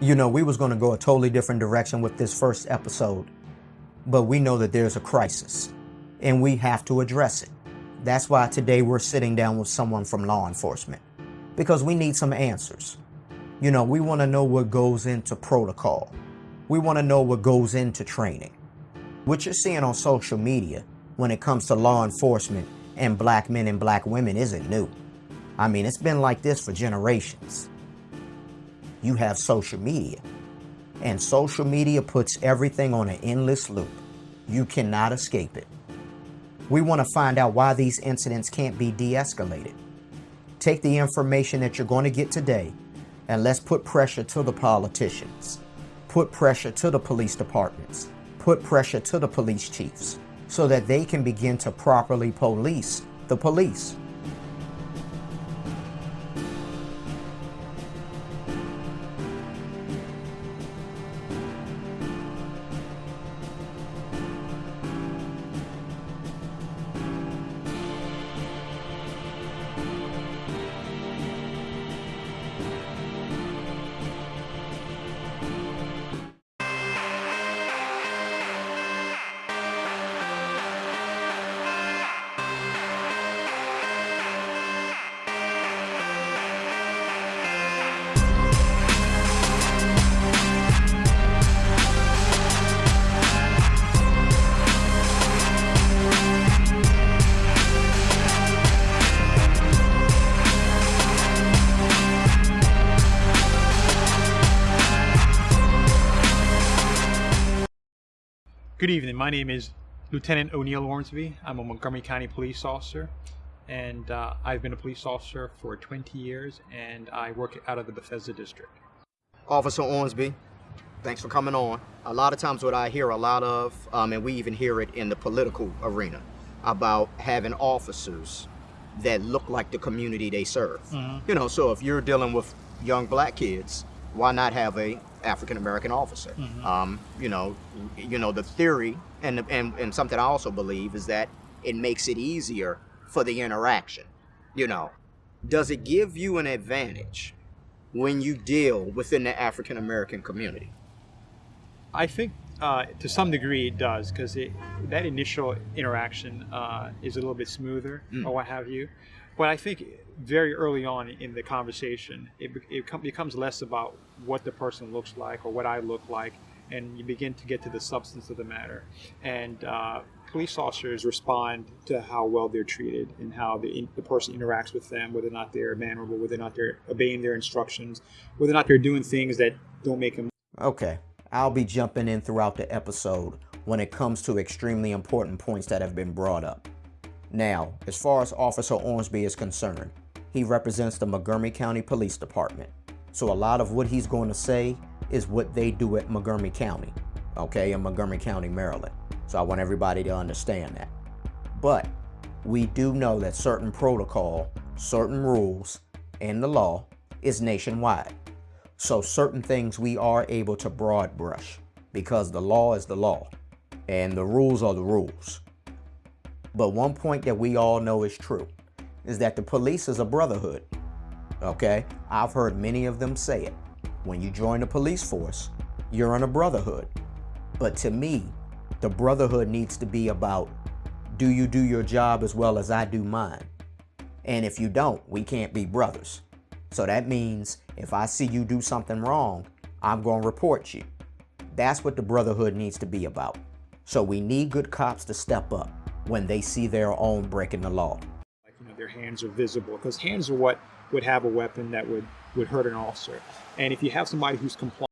You know, we was going to go a totally different direction with this first episode, but we know that there's a crisis and we have to address it. That's why today we're sitting down with someone from law enforcement because we need some answers. You know, we want to know what goes into protocol. We want to know what goes into training. What you're seeing on social media when it comes to law enforcement and black men and black women isn't new. I mean, it's been like this for generations you have social media. And social media puts everything on an endless loop. You cannot escape it. We want to find out why these incidents can't be de-escalated. Take the information that you're going to get today and let's put pressure to the politicians. Put pressure to the police departments. Put pressure to the police chiefs so that they can begin to properly police the police. Good evening. My name is Lieutenant O'Neill Ormsby. I'm a Montgomery County police officer, and uh, I've been a police officer for 20 years, and I work out of the Bethesda district. Officer Ormsby, thanks for coming on. A lot of times what I hear a lot of, um, and we even hear it in the political arena, about having officers that look like the community they serve. Mm -hmm. You know, so if you're dealing with young black kids, why not have a African American officer. Mm -hmm. um, you know, you know the theory, and, and and something I also believe is that it makes it easier for the interaction. You know, does it give you an advantage when you deal within the African American community? I think uh, to some degree it does because that initial interaction uh, is a little bit smoother mm. or what have you. But I think very early on in the conversation, it, it becomes less about what the person looks like or what I look like, and you begin to get to the substance of the matter. And uh, police officers respond to how well they're treated and how the, the person interacts with them, whether or not they're mannerable, whether or not they're obeying their instructions, whether or not they're doing things that don't make them. Okay, I'll be jumping in throughout the episode when it comes to extremely important points that have been brought up. Now, as far as Officer Ormsby is concerned, he represents the Montgomery County Police Department. So a lot of what he's going to say is what they do at Montgomery County, okay, in Montgomery County, Maryland. So I want everybody to understand that. But we do know that certain protocol, certain rules, and the law is nationwide. So certain things we are able to broad brush because the law is the law and the rules are the rules. But one point that we all know is true is that the police is a brotherhood. Okay? I've heard many of them say it. When you join the police force, you're in a brotherhood. But to me, the brotherhood needs to be about do you do your job as well as I do mine? And if you don't, we can't be brothers. So that means if I see you do something wrong, I'm going to report you. That's what the brotherhood needs to be about. So we need good cops to step up when they see their own breaking the law. Like, you know, their hands are visible because hands are what would have a weapon that would, would hurt an officer. And if you have somebody who's compliant,